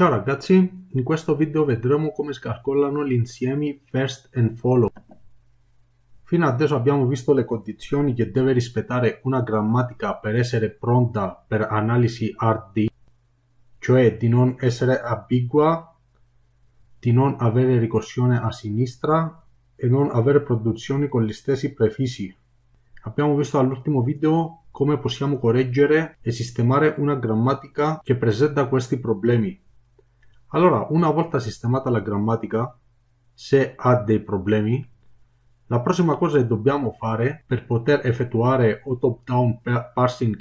Ciao ragazzi, in questo video vedremo come si calcolano gli insiemi first and follow. Fino adesso abbiamo visto le condizioni che deve rispettare una grammatica per essere pronta per analisi RD, cioè di non essere ambigua, di non avere ricorsione a sinistra e non avere produzioni con gli stessi prefissi. Abbiamo visto all'ultimo video come possiamo correggere e sistemare una grammatica che presenta questi problemi. Allora, una volta sistemata la grammatica, se ha dei problemi, la prossima cosa che dobbiamo fare per poter effettuare o top-down parsing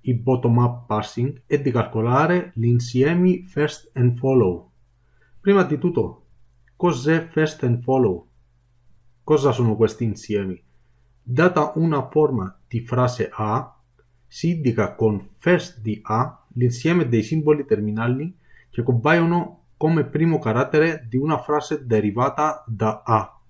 e bottom-up parsing è di calcolare gli insiemi first and follow. Prima di tutto, cos'è first and follow? Cosa sono questi insiemi? Data una forma di frase A, si indica con first di A l'insieme dei simboli terminali che compaiono come primo carattere di una frase derivata da A.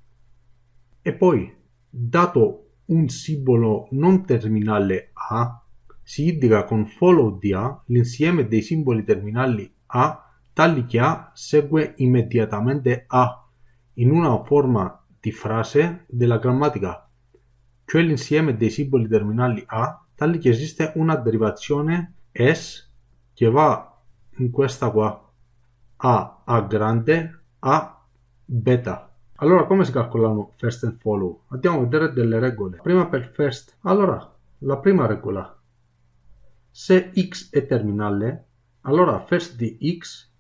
E poi, dato un simbolo non terminale A, si indica con follow di A l'insieme dei simboli terminali A tali che A segue immediatamente A in una forma di frase della grammatica, cioè l'insieme dei simboli terminali A tali che esiste una derivazione S che va questa qua. A A grande A beta. Allora come si calcolano first and follow? andiamo a vedere delle regole. Prima per first allora la prima regola. Se x è terminale allora first di x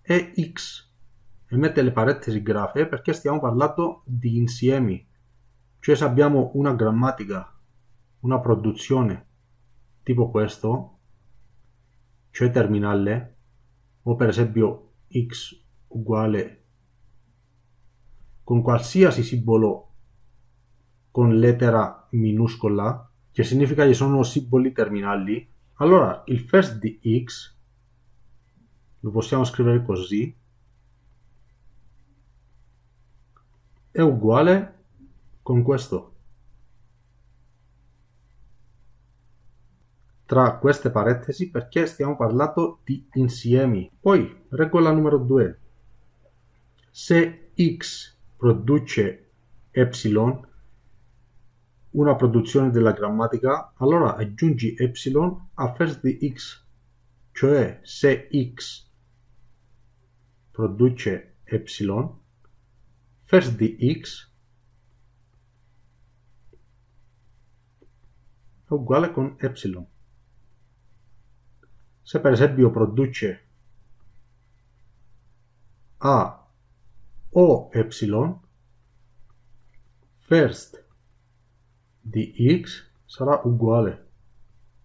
è x. E mette le parentesi grafe perché stiamo parlando di insiemi. Cioè se abbiamo una grammatica una produzione tipo questo cioè terminale o per esempio x uguale con qualsiasi simbolo con lettera minuscola che significa che sono simboli terminali allora il first di x lo possiamo scrivere così è uguale con questo tra queste parentesi perché stiamo parlando di insiemi. Poi, regola numero 2. Se x produce epsilon, una produzione della grammatica, allora aggiungi epsilon a first di x. Cioè, se x produce epsilon, first di x è uguale con epsilon se per esempio produce A o epsilon, first di x sarà uguale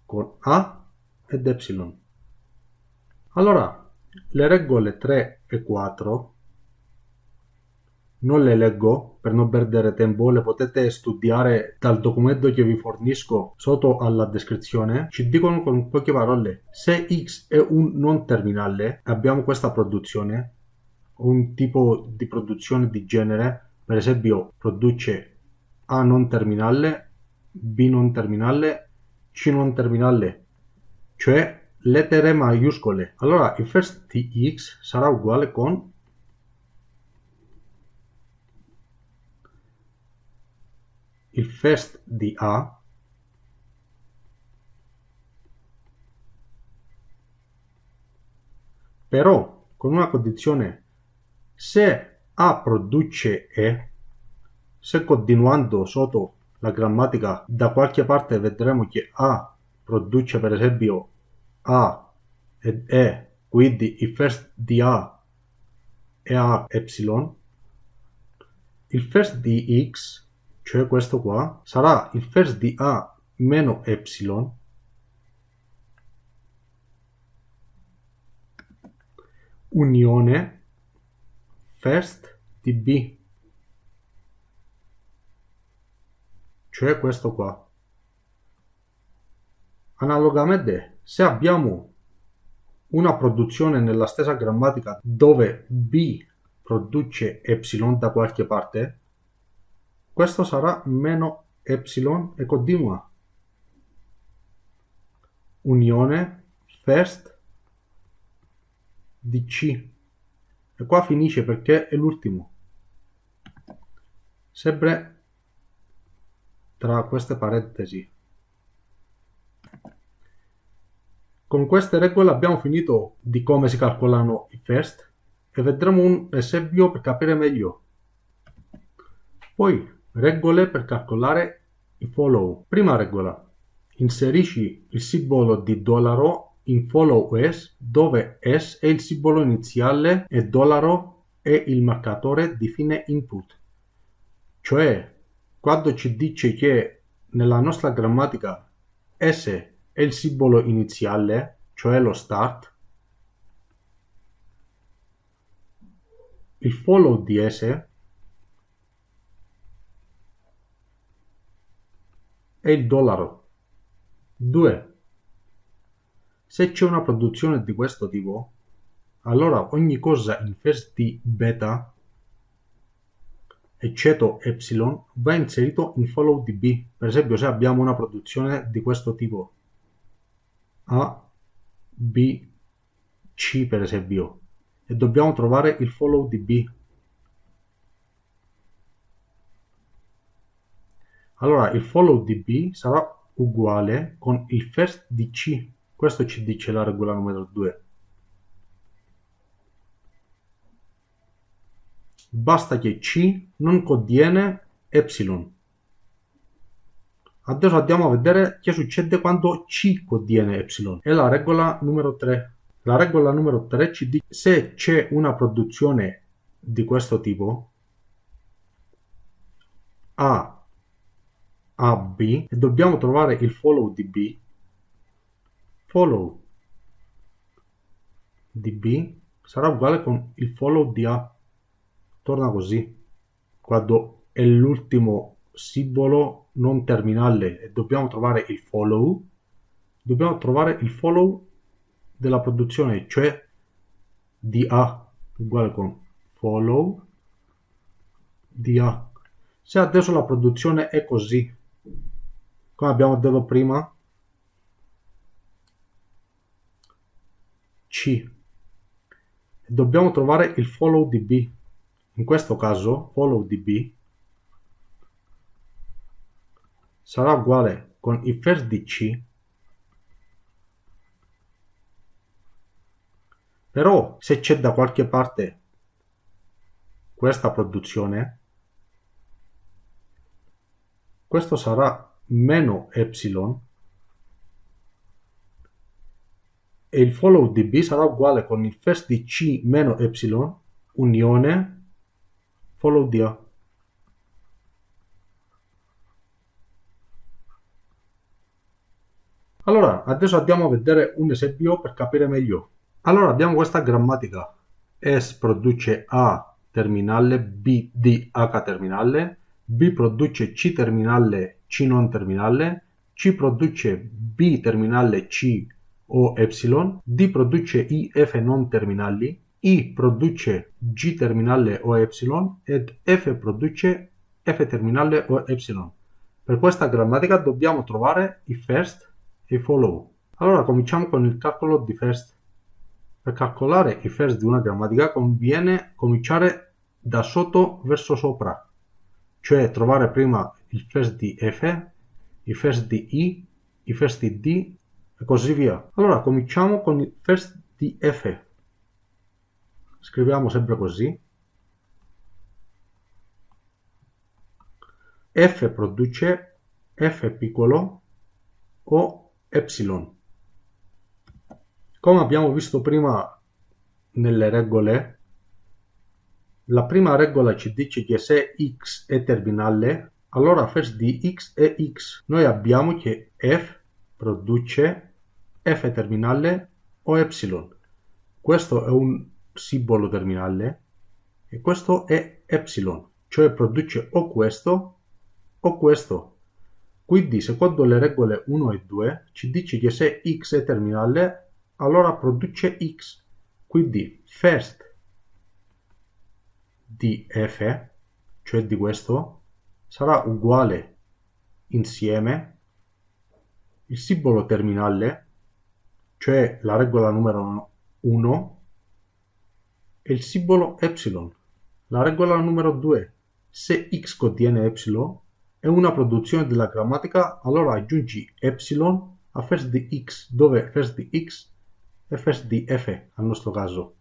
con A ed epsilon. Allora, le regole 3 e 4 non le leggo per non perdere tempo, le potete studiare dal documento che vi fornisco sotto alla descrizione. Ci dicono con poche parole, se x è un non terminale, abbiamo questa produzione, un tipo di produzione di genere, per esempio produce A non terminale, B non terminale, C non terminale, cioè lettere maiuscole. Allora il first di x sarà uguale con il first di A. Però con una condizione se A produce E se continuando sotto la grammatica da qualche parte vedremo che A produce per esempio A ed E quindi il first di A è A epsilon il first di X cioè questo qua, sarà il first di A meno epsilon unione first di B, cioè questo qua. Analogamente, se abbiamo una produzione nella stessa grammatica dove B produce epsilon da qualche parte, questo sarà meno epsilon e continua. Unione first di C. E qua finisce perché è l'ultimo. Sempre tra queste parentesi. Con queste regole abbiamo finito di come si calcolano i first e vedremo un esempio per capire meglio. Poi, regole per calcolare i follow. Prima regola. Inserisci il simbolo di dollaro in follow s dove s è il simbolo iniziale e dollaro è il marcatore di fine input. Cioè, quando ci dice che nella nostra grammatica s è il simbolo iniziale, cioè lo start, il follow di s è il dollaro. 2. Se c'è una produzione di questo tipo, allora ogni cosa in first di beta eccetto epsilon va inserito in follow di b. Per esempio se abbiamo una produzione di questo tipo a, B, C per esempio e dobbiamo trovare il follow di B. Allora il follow di B sarà uguale con il first di C. Questo ci dice la regola numero 2. Basta che C non contiene epsilon. Adesso andiamo a vedere che succede quando C contiene epsilon. È la regola numero 3. La regola numero 3 ci dice se c'è una produzione di questo tipo A a B e dobbiamo trovare il follow di B. Follow di B sarà uguale con il follow di A. Torna così. Quando è l'ultimo simbolo non terminale e dobbiamo trovare il follow, dobbiamo trovare il follow della produzione, cioè di A uguale con follow di A. Se adesso la produzione è così, come abbiamo detto prima, C, dobbiamo trovare il follow di B. In questo caso, follow di B sarà uguale con il first di C. Però se c'è da qualche parte questa produzione questo sarà meno epsilon e il follow di B sarà uguale con il first di C meno epsilon unione follow di A Allora, adesso andiamo a vedere un esempio per capire meglio. Allora, abbiamo questa grammatica. S produce A terminale, B di H terminale, B produce C terminale, C non terminale, C produce B terminale C o epsilon, D produce I F non terminali, I produce G terminale o epsilon ed F produce F terminale o epsilon. Per questa grammatica dobbiamo trovare i first e follow. Allora cominciamo con il calcolo di first. Per calcolare i first di una grammatica conviene cominciare da sotto verso sopra, cioè trovare prima il first di F, il first di I, il first di D e così via. Allora cominciamo con il first di F. Scriviamo sempre così. F produce F piccolo o epsilon. Come abbiamo visto prima nelle regole, la prima regola ci dice che se x è terminale, allora first di x è x. Noi abbiamo che f produce f terminale o epsilon. Questo è un simbolo terminale e questo è epsilon, cioè produce o questo o questo. Quindi secondo le regole 1 e 2 ci dice che se x è terminale allora produce x. Quindi first di f, cioè di questo, sarà uguale insieme il simbolo terminale, cioè la regola numero 1, è il simbolo epsilon. La regola numero 2. Se x contiene epsilon è una produzione della grammatica, allora aggiungi epsilon a first di x, dove first di x è first di f, al nostro caso.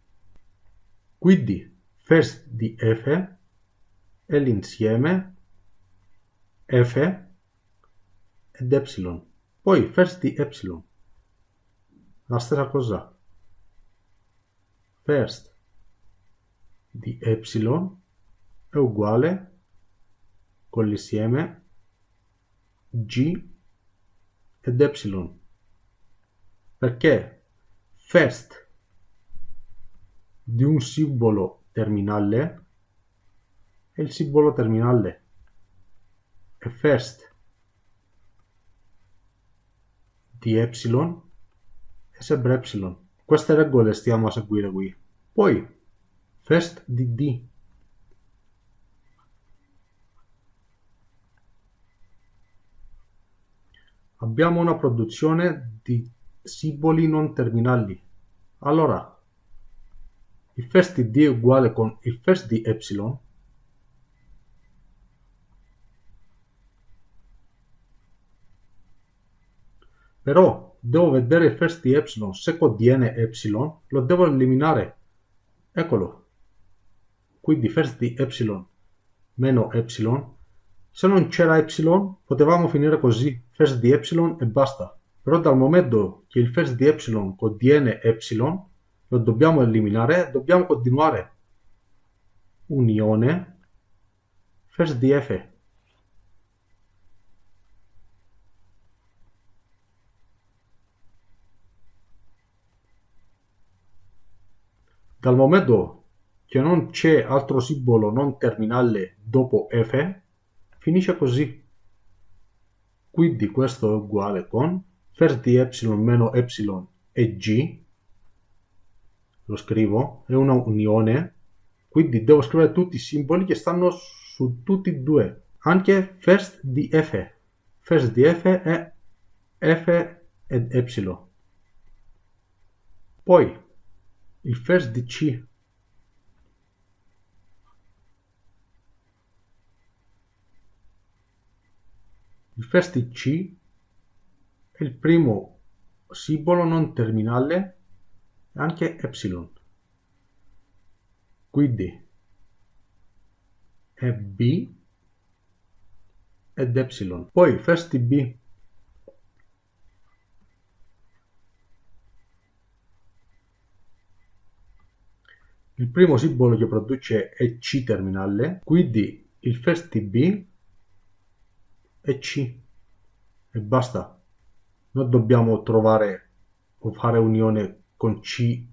Quindi first di f è l'insieme f ed epsilon. Poi first di epsilon. La stessa cosa. First di epsilon è uguale con l'insieme g ed epsilon. Perché first di un simbolo terminale è il simbolo terminale e first di epsilon è sempre epsilon. Queste regole stiamo a seguire qui. Poi first di d abbiamo una produzione di simboli non terminali. Allora, il first di d è uguale con il first di epsilon però devo vedere first di epsilon se contiene epsilon lo devo eliminare eccolo quindi first di epsilon meno epsilon se non c'era epsilon potevamo finire così first di epsilon e basta però dal momento che il first di epsilon contiene epsilon lo dobbiamo eliminare, dobbiamo continuare. Unione first di f. Dal momento che non c'è altro simbolo non terminale dopo f, finisce così. Quindi questo è uguale con first di epsilon meno epsilon e g lo scrivo, è una unione, quindi devo scrivere tutti i simboli che stanno su tutti e due, anche first di f. First di f è f ed epsilon. Poi il first di c Il first di C è il primo simbolo non terminale anche epsilon. Quindi è B ed epsilon. Poi first B Il primo simbolo che produce è C terminale, quindi il first B è C e basta. Non dobbiamo trovare o fare unione con C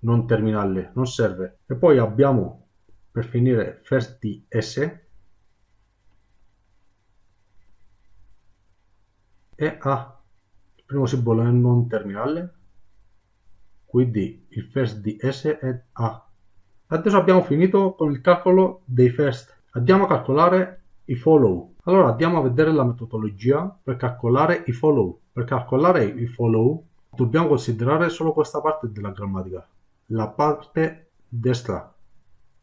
non terminale, non serve. E poi abbiamo per finire first S e A. Il primo simbolo è non terminale, quindi il first S è A. Adesso abbiamo finito con il calcolo dei first. Andiamo a calcolare i follow. Allora andiamo a vedere la metodologia per calcolare i follow. Per calcolare i follow Dobbiamo considerare solo questa parte della grammatica, la parte destra.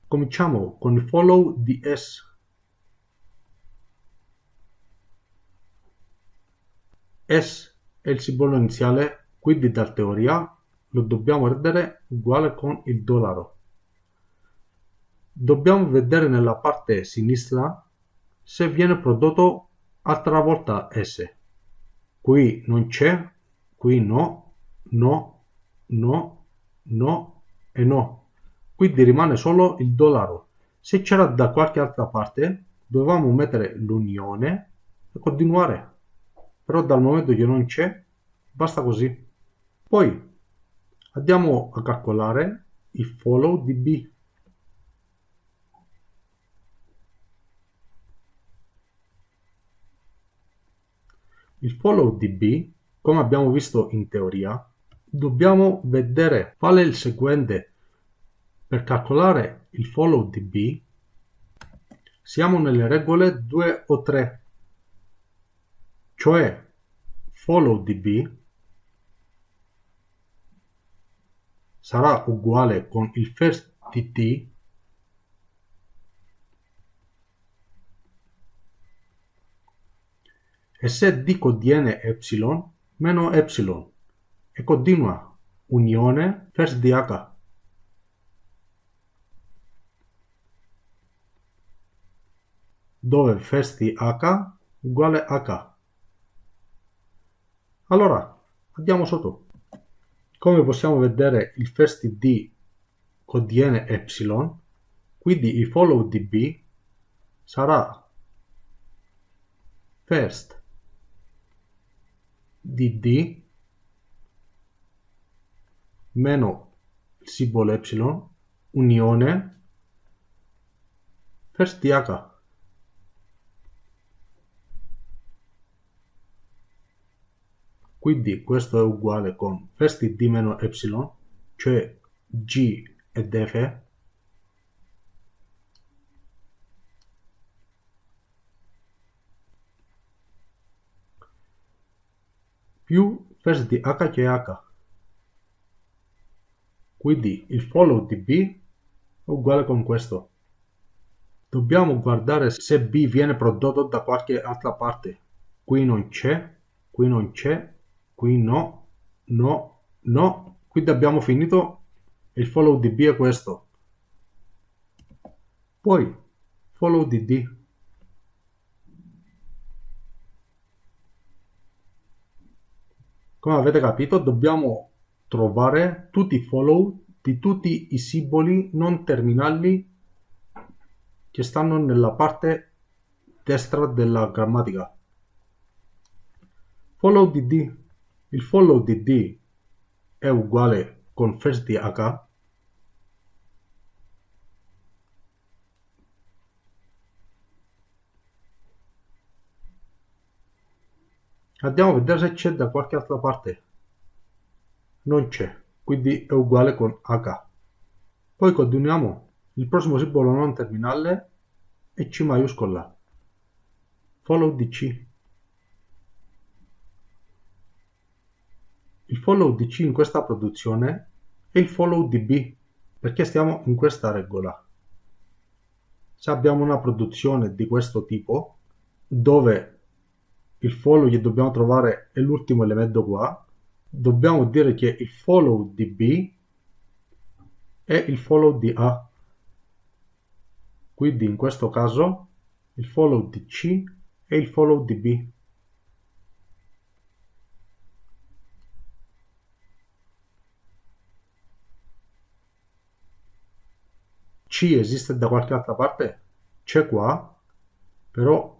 Cominciamo con il follow di S. S è il simbolo iniziale, quindi da teoria lo dobbiamo rendere uguale con il dollaro. Dobbiamo vedere nella parte sinistra se viene prodotto altra volta S. Qui non c'è Qui no, no, no, no e no. Quindi rimane solo il dollaro. Se c'era da qualche altra parte, dovevamo mettere l'unione e continuare. Però dal momento che non c'è, basta così. Poi andiamo a calcolare il follow di B. Il follow di B come abbiamo visto in teoria, dobbiamo vedere qual è il seguente. Per calcolare il follow di B siamo nelle regole 2 o 3, cioè follow di B sarà uguale con il first di E se D contiene ε, meno ε E continua unione first di h. dove first di h uguale h. Allora, andiamo sotto. Come possiamo vedere il first D contiene epsilon, quindi il follow di B sarà first di D meno il simbolo ε unione first di H quindi questo è uguale con first di D meno ε cioè G ed F più first di H che H. Quindi il follow di B è uguale con questo. Dobbiamo guardare se B viene prodotto da qualche altra parte. Qui non c'è, qui non c'è, qui no, no, no. Quindi abbiamo finito il follow di B è questo. Poi follow di D. Come avete capito dobbiamo trovare tutti i follow di tutti i simboli non terminali che stanno nella parte destra della grammatica. Follow di D. Il follow di D è uguale con first di H Andiamo a vedere se c'è da qualche altra parte. Non c'è, quindi è uguale con H. Poi continuiamo. Il prossimo simbolo non terminale è C maiuscola. Follow di C. Il follow di C in questa produzione è il follow di B, perché stiamo in questa regola. Se abbiamo una produzione di questo tipo, dove il follow che dobbiamo trovare è l'ultimo elemento qua, dobbiamo dire che il follow di B è il follow di A. Quindi in questo caso il follow di C è il follow di B. C esiste da qualche altra parte? C'è qua, però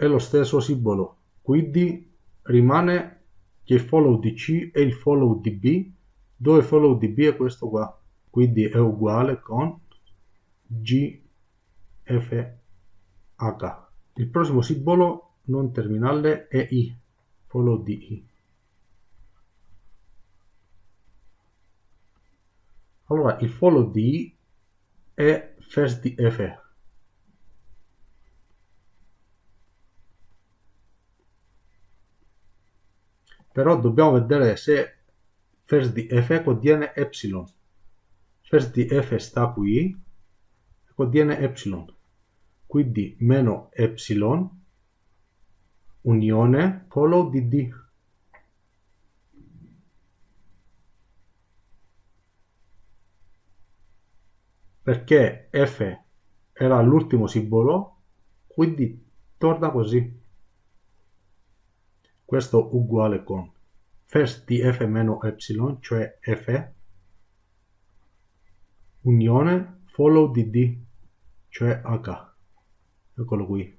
è lo stesso simbolo, quindi rimane che il follow di C è il follow di B, dove il follow di B è questo qua, quindi è uguale con G, F, H. Il prossimo simbolo non terminale è I, follow di I. Allora, il follow di I è first di F. però dobbiamo vedere se first di f contiene epsilon. First di f sta qui contiene epsilon. Quindi meno epsilon unione follow di d. Perché f era l'ultimo simbolo quindi torna così questo uguale con first di f meno epsilon, cioè f, unione follow di d, cioè h. Eccolo qui.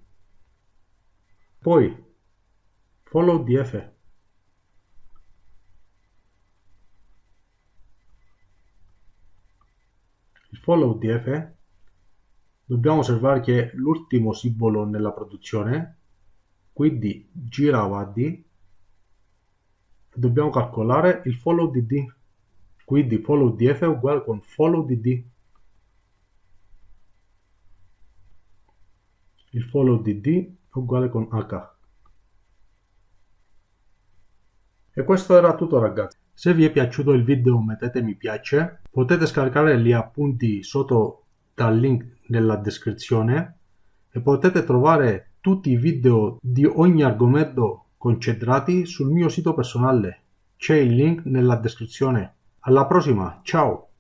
Poi follow di f. Il follow di f dobbiamo osservare che l'ultimo simbolo nella produzione quindi gira avanti. Dobbiamo calcolare il follow di d. Quindi follow di f è uguale con follow di d. Il follow di d è uguale con h. E questo era tutto ragazzi. Se vi è piaciuto il video mettete mi piace, potete scaricare gli appunti sotto dal link nella descrizione. E potete trovare tutti i video di ogni argomento concentrati sul mio sito personale. C'è il link nella descrizione. Alla prossima, ciao!